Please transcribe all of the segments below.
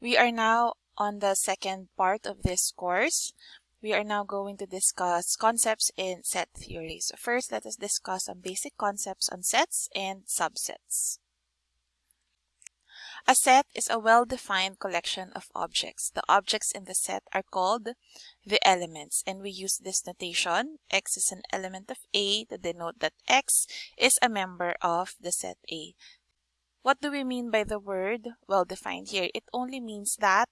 We are now on the second part of this course. We are now going to discuss concepts in set theory. So first, let us discuss some basic concepts on sets and subsets. A set is a well-defined collection of objects. The objects in the set are called the elements and we use this notation. X is an element of A to denote that X is a member of the set A. What do we mean by the word well-defined here? It only means that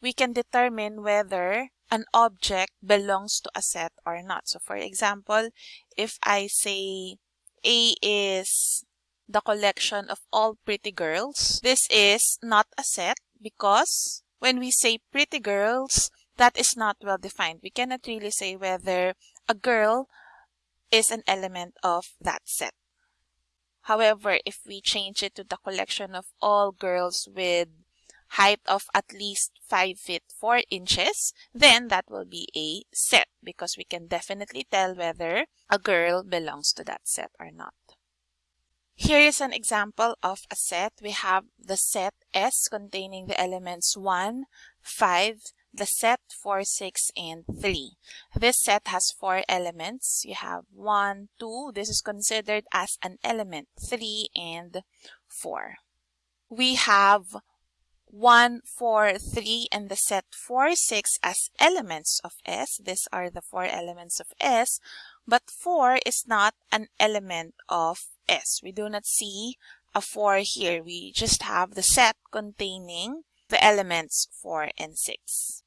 we can determine whether an object belongs to a set or not. So for example, if I say A is the collection of all pretty girls, this is not a set because when we say pretty girls, that is not well defined. We cannot really say whether a girl is an element of that set. However, if we change it to the collection of all girls with height of at least 5 feet 4 inches, then that will be a set because we can definitely tell whether a girl belongs to that set or not. Here is an example of a set. We have the set S containing the elements 1, 5, the set 4, 6, and 3. This set has four elements. You have 1, 2. This is considered as an element. 3 and 4. We have 1, 4, 3, and the set 4, 6 as elements of S. These are the four elements of S. But 4 is not an element of S. We do not see a 4 here. We just have the set containing the elements 4 and 6.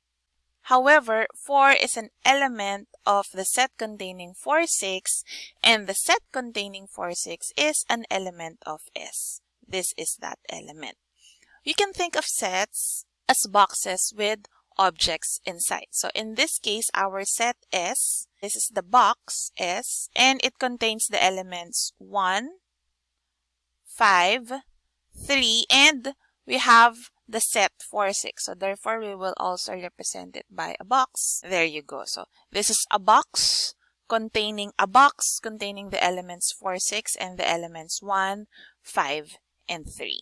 However, 4 is an element of the set containing 4, 6, and the set containing 4, 6 is an element of S. This is that element. You can think of sets as boxes with objects inside. So in this case, our set S, this is the box S, and it contains the elements 1, 5, 3, and we have the set 4, 6. So therefore, we will also represent it by a box. There you go. So this is a box containing a box containing the elements 4, 6 and the elements 1, 5, and 3.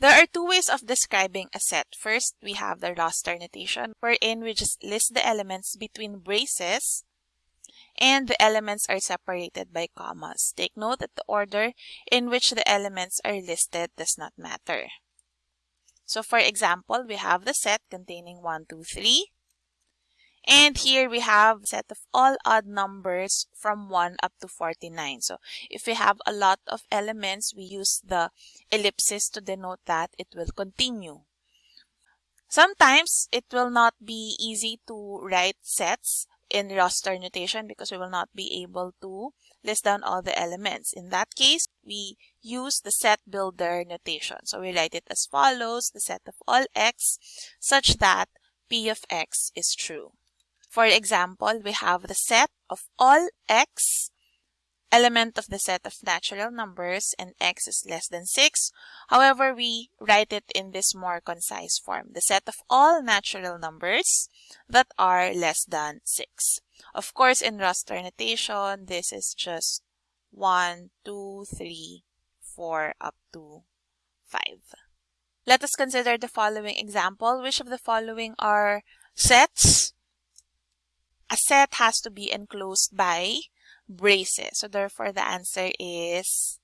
There are two ways of describing a set. First, we have the roster notation wherein we just list the elements between braces and the elements are separated by commas. Take note that the order in which the elements are listed does not matter. So for example, we have the set containing 1, 2, 3. And here we have set of all odd numbers from 1 up to 49. So if we have a lot of elements, we use the ellipsis to denote that it will continue. Sometimes it will not be easy to write sets in roster notation because we will not be able to list down all the elements. In that case, we use the set builder notation. So we write it as follows, the set of all x such that p of x is true. For example, we have the set of all x element of the set of natural numbers and x is less than 6. However, we write it in this more concise form. The set of all natural numbers that are less than 6. Of course, in roster notation, this is just 1, 2, 3, 4, up to 5. Let us consider the following example. Which of the following are sets? A set has to be enclosed by braces. So therefore, the answer is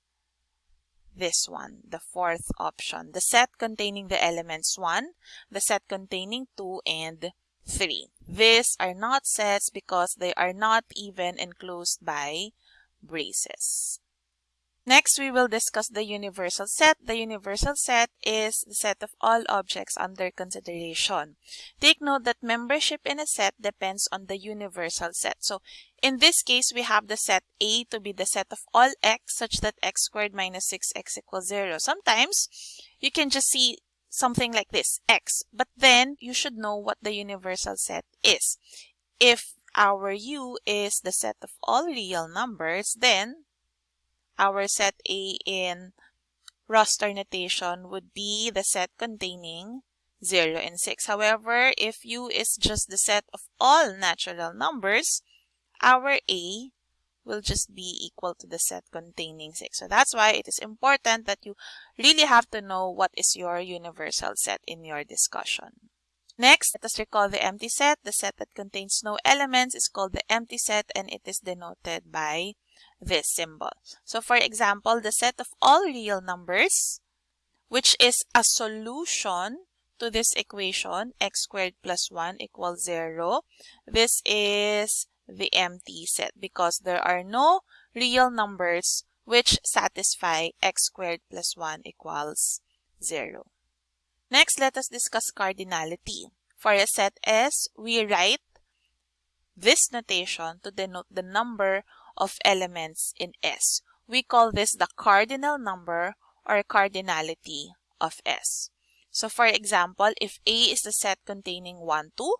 this one, the fourth option. The set containing the elements 1, the set containing 2, and 3. These are not sets because they are not even enclosed by braces. Next, we will discuss the universal set. The universal set is the set of all objects under consideration. Take note that membership in a set depends on the universal set. So, in this case, we have the set A to be the set of all x such that x squared minus 6x equals 0. Sometimes, you can just see something like this, x. But then, you should know what the universal set is. If our u is the set of all real numbers, then our set A in roster notation would be the set containing 0 and 6. However, if U is just the set of all natural numbers, our A will just be equal to the set containing 6. So that's why it is important that you really have to know what is your universal set in your discussion. Next, let us recall the empty set. The set that contains no elements is called the empty set and it is denoted by this symbol. So for example, the set of all real numbers, which is a solution to this equation, x squared plus 1 equals 0. This is the empty set because there are no real numbers which satisfy x squared plus 1 equals 0. Next, let us discuss cardinality. For a set S, we write this notation to denote the number of elements in S. We call this the cardinal number or cardinality of S. So for example, if A is the set containing 1, 2,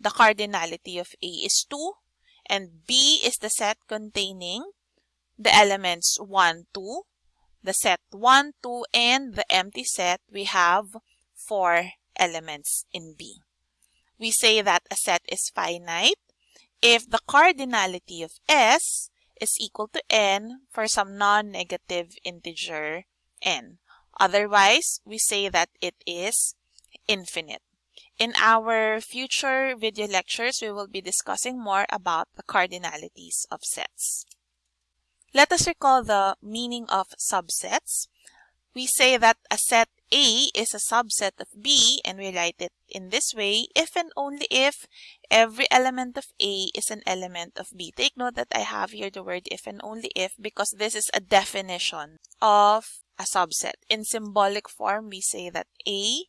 the cardinality of A is 2, and B is the set containing the elements 1, 2, the set 1, 2, and the empty set, we have 4 elements in B. We say that a set is finite if the cardinality of S is equal to n for some non-negative integer n. Otherwise, we say that it is infinite. In our future video lectures, we will be discussing more about the cardinalities of sets. Let us recall the meaning of subsets. We say that a set A is a subset of B and we write it in this way if and only if every element of A is an element of B. Take note that I have here the word if and only if because this is a definition of a subset. In symbolic form, we say that A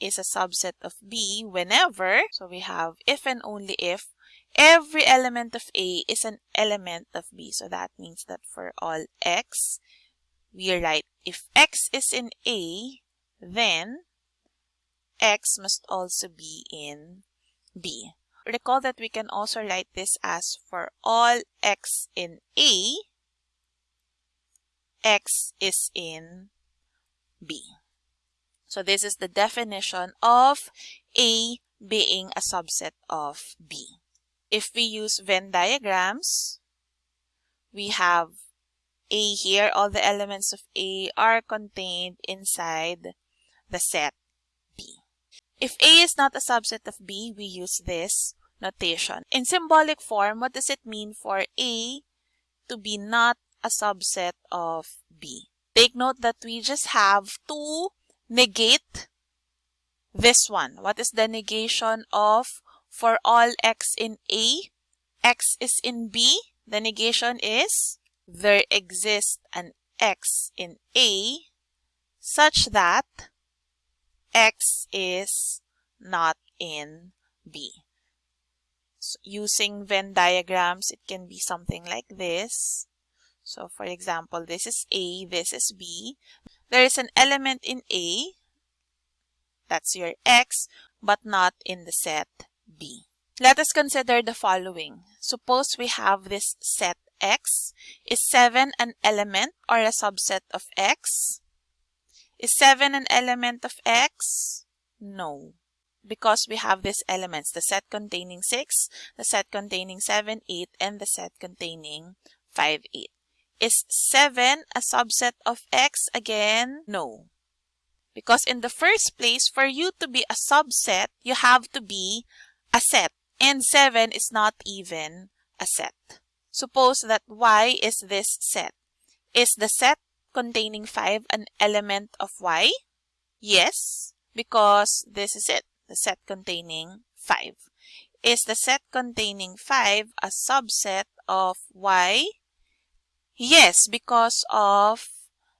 is a subset of B whenever, so we have if and only if, every element of A is an element of B. So that means that for all X, we write if X is in A, then X must also be in B. Recall that we can also write this as for all X in A, X is in B. So this is the definition of A being a subset of B. If we use Venn diagrams, we have A here. All the elements of A are contained inside the set B. If A is not a subset of B, we use this notation. In symbolic form, what does it mean for A to be not a subset of B. Take note that we just have to negate this one. What is the negation of for all x in A, x is in B? The negation is there exists an x in A such that x is not in B. So using Venn diagrams, it can be something like this. So for example, this is A, this is B. There is an element in A, that's your X, but not in the set B. Let us consider the following. Suppose we have this set X. Is 7 an element or a subset of X? Is 7 an element of X? No. Because we have these elements, the set containing 6, the set containing 7, 8, and the set containing 5, 8. Is 7 a subset of X again? No. Because in the first place, for you to be a subset, you have to be a set. And 7 is not even a set. Suppose that Y is this set. Is the set containing 5 an element of Y? Yes, because this is it, the set containing 5. Is the set containing 5 a subset of Y? Yes, because of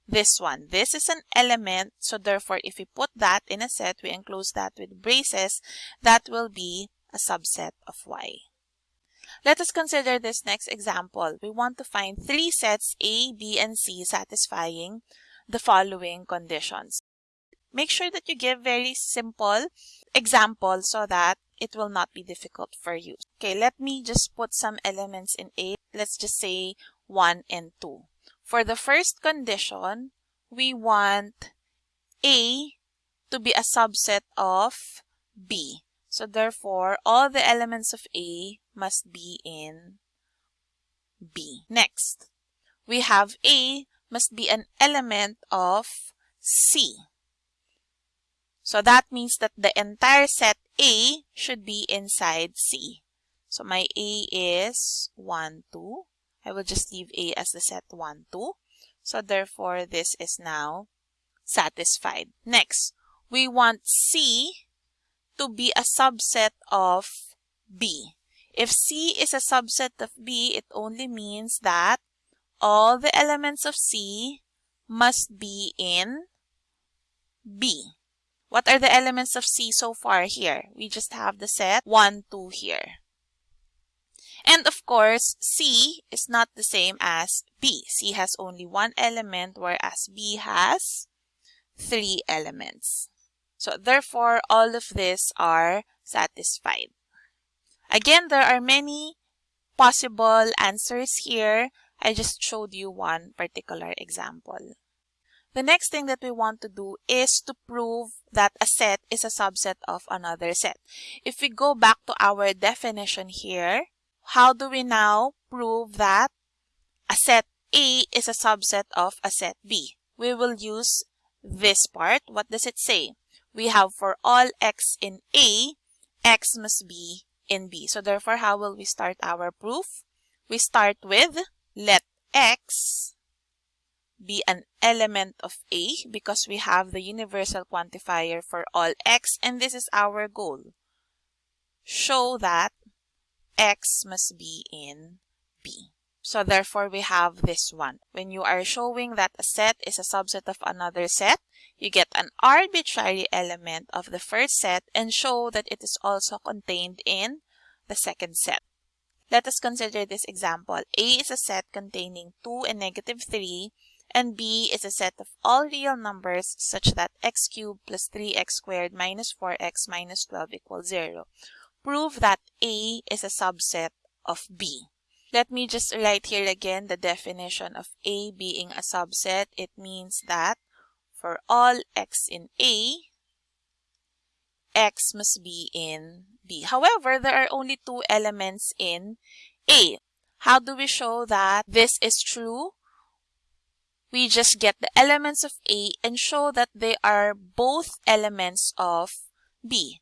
this one. This is an element, so therefore if we put that in a set, we enclose that with braces, that will be a subset of Y. Let us consider this next example. We want to find three sets A, B, and C satisfying the following conditions. Make sure that you give very simple examples so that it will not be difficult for you. Okay, let me just put some elements in A. Let's just say 1 and 2. For the first condition, we want A to be a subset of B. So therefore, all the elements of A must be in B. Next, we have A must be an element of C. So that means that the entire set A should be inside C. So my A is 1, 2. I will just leave A as the set 1, 2. So therefore, this is now satisfied. Next, we want C to be a subset of B. If C is a subset of B, it only means that all the elements of C must be in B. What are the elements of C so far here? We just have the set 1, 2 here. And of course, C is not the same as B. C has only one element, whereas B has three elements. So therefore, all of these are satisfied. Again, there are many possible answers here. I just showed you one particular example. The next thing that we want to do is to prove that a set is a subset of another set. If we go back to our definition here, how do we now prove that a set A is a subset of a set B? We will use this part. What does it say? We have for all x in A, x must be in B. So therefore, how will we start our proof? We start with let x be an element of A because we have the universal quantifier for all x and this is our goal. Show that x must be in B. So therefore, we have this one. When you are showing that a set is a subset of another set, you get an arbitrary element of the first set and show that it is also contained in the second set. Let us consider this example. A is a set containing 2 and negative 3, and B is a set of all real numbers such that x cubed plus 3x squared minus 4x minus 12 equals 0 prove that A is a subset of B. Let me just write here again the definition of A being a subset. It means that for all x in A, x must be in B. However, there are only two elements in A. How do we show that this is true? We just get the elements of A and show that they are both elements of B.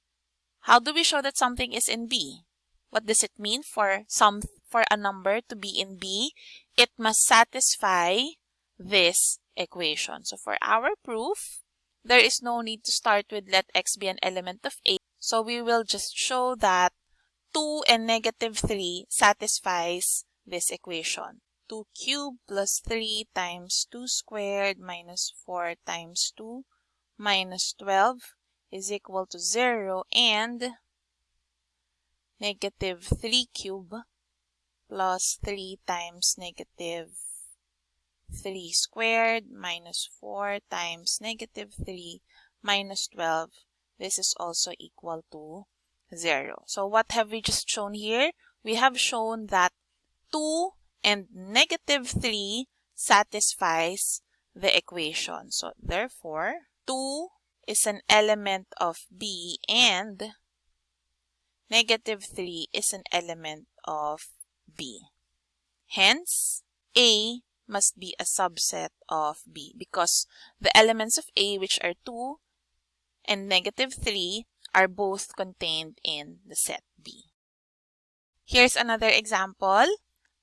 How do we show that something is in B? What does it mean for some for a number to be in B? It must satisfy this equation. So for our proof, there is no need to start with let x be an element of A. So we will just show that 2 and negative 3 satisfies this equation. 2 cubed plus 3 times 2 squared minus 4 times 2 minus 12 is equal to 0 and negative 3 cube plus 3 times negative 3 squared minus 4 times negative 3 minus 12. This is also equal to 0. So what have we just shown here? We have shown that 2 and negative 3 satisfies the equation. So therefore, 2 is an element of B and negative 3 is an element of B. Hence, A must be a subset of B because the elements of A which are 2 and negative 3 are both contained in the set B. Here's another example.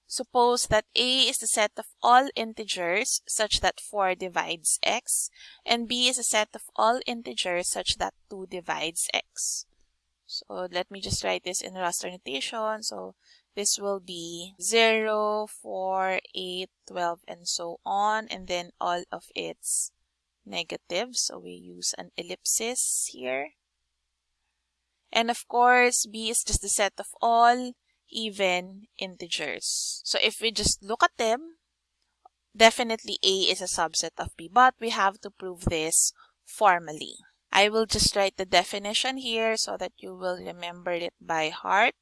Suppose that A is the set of all integers such that 4 divides x, and B is a set of all integers such that 2 divides x. So let me just write this in roster notation. So this will be 0, 4, 8, 12, and so on, and then all of its negatives. So we use an ellipsis here. And of course, B is just the set of all even integers. So if we just look at them, definitely A is a subset of B, but we have to prove this formally. I will just write the definition here so that you will remember it by heart.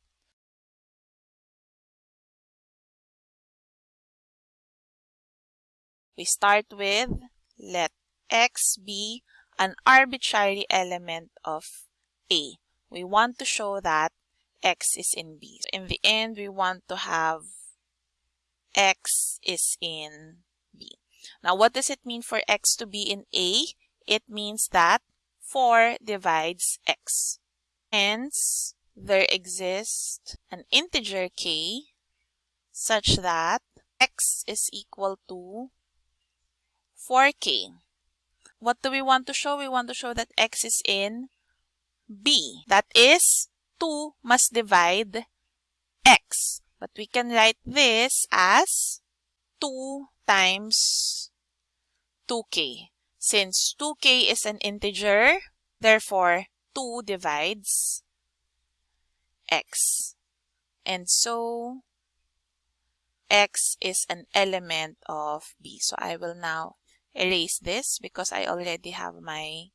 We start with let x be an arbitrary element of A. We want to show that x is in B. So in the end, we want to have x is in B. Now, what does it mean for x to be in A? It means that 4 divides x. Hence, there exists an integer k such that x is equal to 4k. What do we want to show? We want to show that x is in b. That is, 2 must divide x. But we can write this as 2 times 2k. Since 2k is an integer, therefore 2 divides x. And so x is an element of b. So I will now erase this because I already have my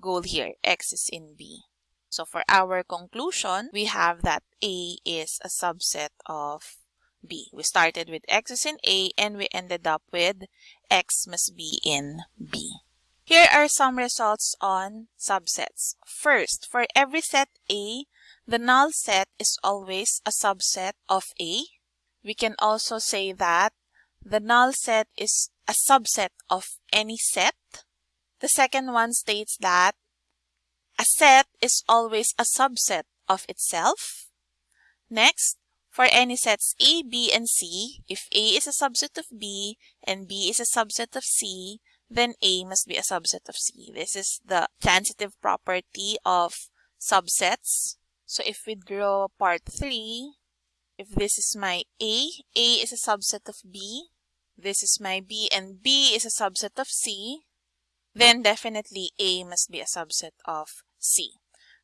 goal here. x is in b. So for our conclusion, we have that a is a subset of b. We started with x is in a and we ended up with x must be in b. Here are some results on subsets. First, for every set A, the null set is always a subset of A. We can also say that the null set is a subset of any set. The second one states that a set is always a subset of itself. Next, for any sets A, B, and C, if A is a subset of B and B is a subset of C, then A must be a subset of C. This is the transitive property of subsets. So if we draw part 3, if this is my A, A is a subset of B, this is my B, and B is a subset of C, then definitely A must be a subset of C.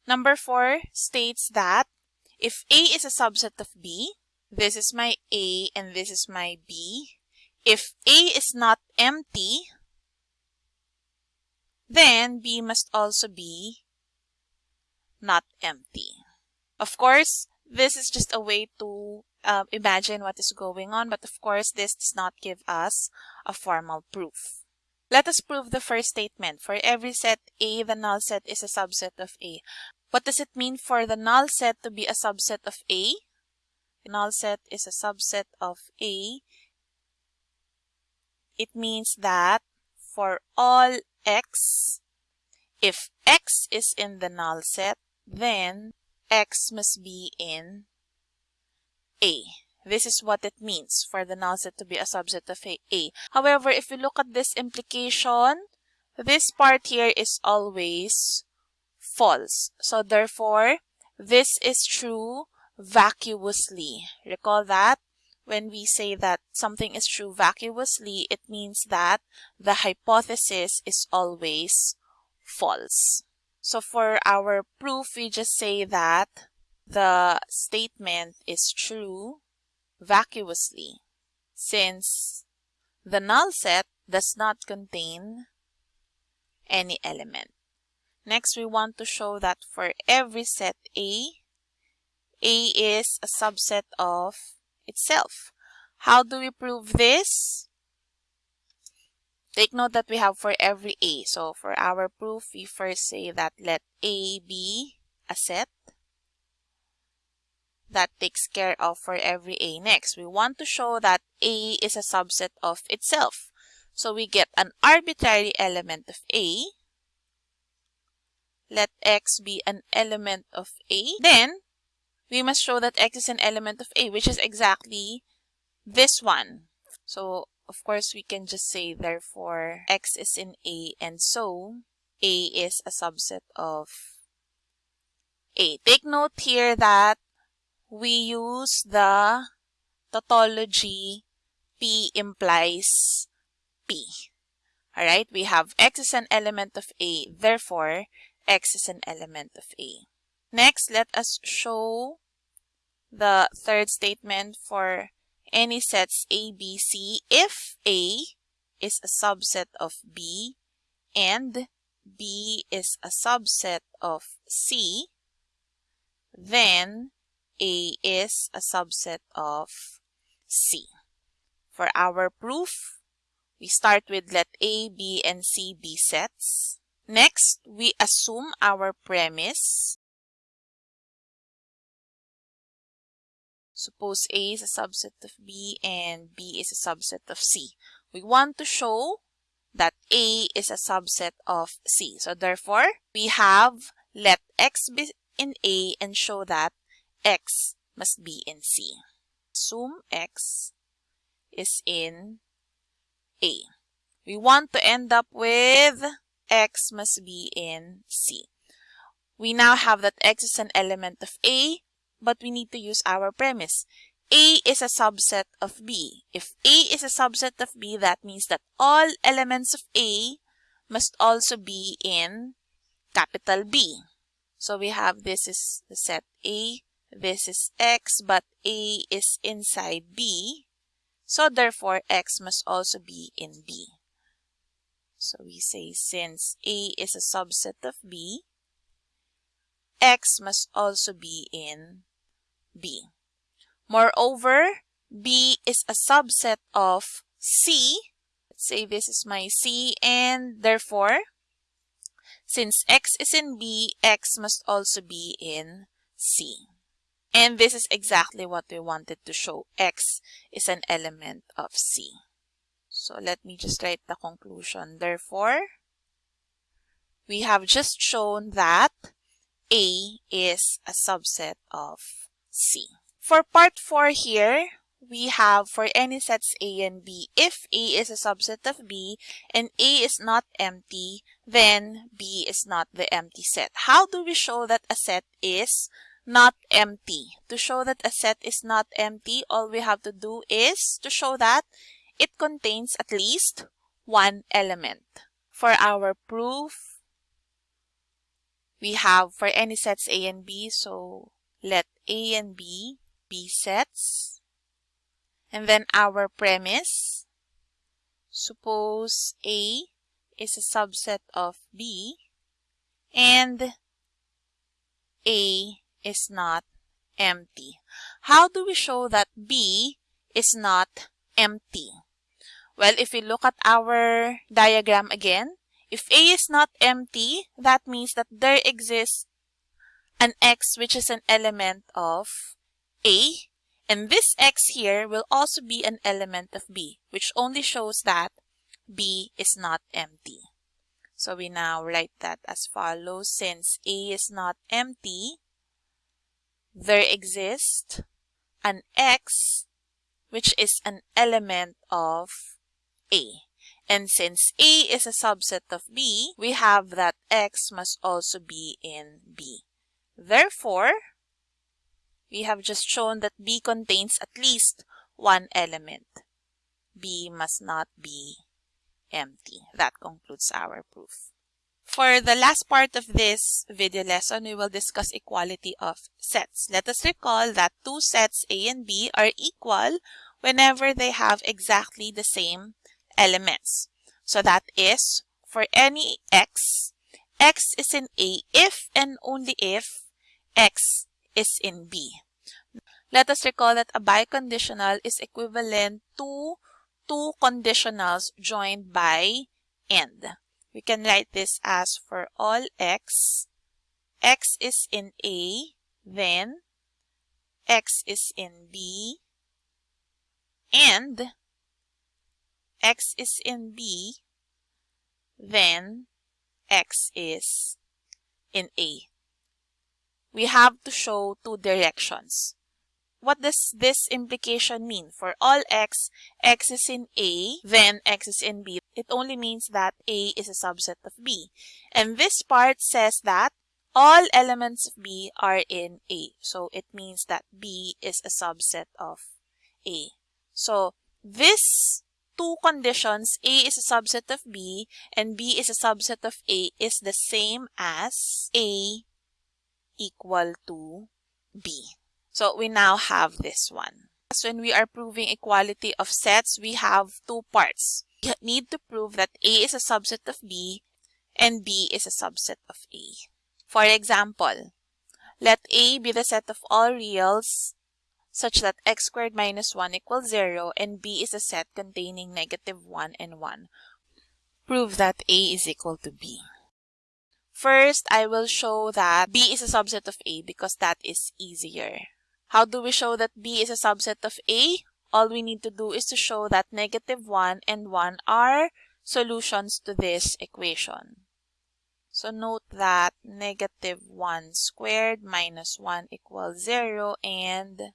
Number 4 states that if A is a subset of B, this is my A and this is my B. If A is not empty, then B must also be not empty. Of course, this is just a way to uh, imagine what is going on, but of course, this does not give us a formal proof. Let us prove the first statement. For every set A, the null set is a subset of A. What does it mean for the null set to be a subset of A? The null set is a subset of A. It means that for all x, if x is in the null set, then x must be in A. This is what it means for the null set to be a subset of A. However, if you look at this implication, this part here is always false. So therefore, this is true vacuously. Recall that when we say that something is true vacuously, it means that the hypothesis is always false. So for our proof, we just say that the statement is true vacuously since the null set does not contain any element. Next, we want to show that for every set A, A is a subset of itself. How do we prove this? Take note that we have for every A. So for our proof, we first say that let A be a set. That takes care of for every A. Next, we want to show that A is a subset of itself. So we get an arbitrary element of A let x be an element of A, then we must show that x is an element of A, which is exactly this one. So, of course, we can just say, therefore, x is in A, and so A is a subset of A. Take note here that we use the tautology P implies P. Alright, we have x is an element of A, therefore, x is an element of A. Next, let us show the third statement for any sets A, B, C if A is a subset of B and B is a subset of C, then A is a subset of C. For our proof, we start with let A, B, and C be sets. Next, we assume our premise. Suppose A is a subset of B and B is a subset of C. We want to show that A is a subset of C. So therefore, we have let X be in A and show that X must be in C. Assume X is in A. We want to end up with X must be in C. We now have that X is an element of A, but we need to use our premise. A is a subset of B. If A is a subset of B, that means that all elements of A must also be in capital B. So we have this is the set A, this is X, but A is inside B. So therefore, X must also be in B. So we say since A is a subset of B, X must also be in B. Moreover, B is a subset of C. Let's say this is my C and therefore, since X is in B, X must also be in C. And this is exactly what we wanted to show. X is an element of C. So let me just write the conclusion. Therefore, we have just shown that A is a subset of C. For part 4 here, we have for any sets A and B, if A is a subset of B and A is not empty, then B is not the empty set. How do we show that a set is not empty? To show that a set is not empty, all we have to do is to show that it contains at least one element. For our proof, we have for any sets A and B, so let A and B be sets. And then our premise, suppose A is a subset of B and A is not empty. How do we show that B is not empty? Well, if we look at our diagram again, if A is not empty, that means that there exists an X which is an element of a, and this X here will also be an element of B, which only shows that B is not empty. So we now write that as follows. Since A is not empty, there exists an X which is an element of A. And since A is a subset of B, we have that X must also be in B. Therefore, we have just shown that B contains at least one element. B must not be empty. That concludes our proof. For the last part of this video lesson, we will discuss equality of sets. Let us recall that two sets A and B are equal whenever they have exactly the same elements. So that is, for any x, x is in A if and only if x is in B. Let us recall that a biconditional is equivalent to two conditionals joined by AND. We can write this as for all x, x is in A, then x is in B, and x is in B, then x is in A we have to show two directions. What does this implication mean? For all x, x is in A, then x is in B. It only means that A is a subset of B. And this part says that all elements of B are in A. So it means that B is a subset of A. So this two conditions, A is a subset of B and B is a subset of A is the same as A equal to B. So we now have this one. So when we are proving equality of sets, we have two parts. We need to prove that A is a subset of B and B is a subset of A. For example, let A be the set of all reals such that x squared minus 1 equals 0 and B is a set containing negative 1 and 1. Prove that A is equal to B. First, I will show that B is a subset of A because that is easier. How do we show that B is a subset of A? All we need to do is to show that negative 1 and 1 are solutions to this equation. So note that negative 1 squared minus 1 equals 0 and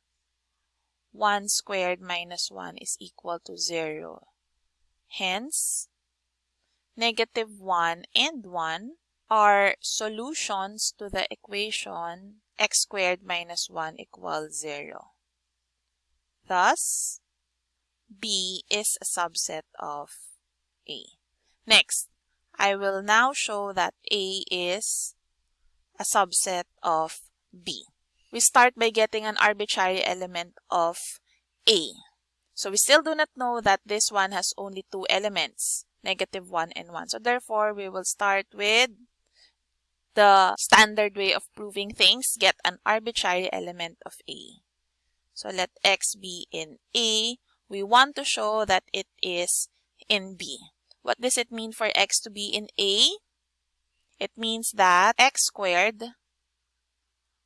1 squared minus 1 is equal to 0. Hence, negative 1 and 1 are solutions to the equation x squared minus 1 equals 0. Thus, B is a subset of A. Next, I will now show that A is a subset of B. We start by getting an arbitrary element of A. So we still do not know that this one has only two elements, negative 1 and 1. So therefore, we will start with the standard way of proving things, get an arbitrary element of A. So let X be in A. We want to show that it is in B. What does it mean for X to be in A? It means that X squared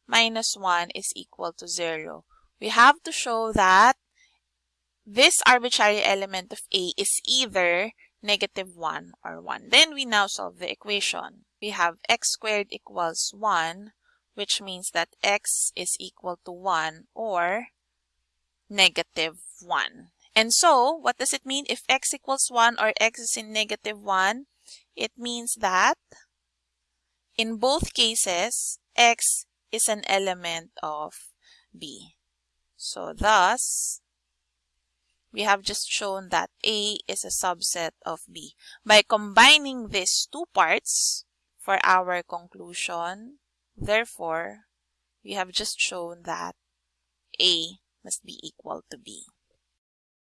minus 1 is equal to 0. We have to show that this arbitrary element of A is either negative 1 or 1. Then we now solve the equation. We have x squared equals 1, which means that x is equal to 1 or negative 1. And so, what does it mean if x equals 1 or x is in negative 1? It means that in both cases, x is an element of b. So thus, we have just shown that A is a subset of B. By combining these two parts for our conclusion, therefore, we have just shown that A must be equal to B.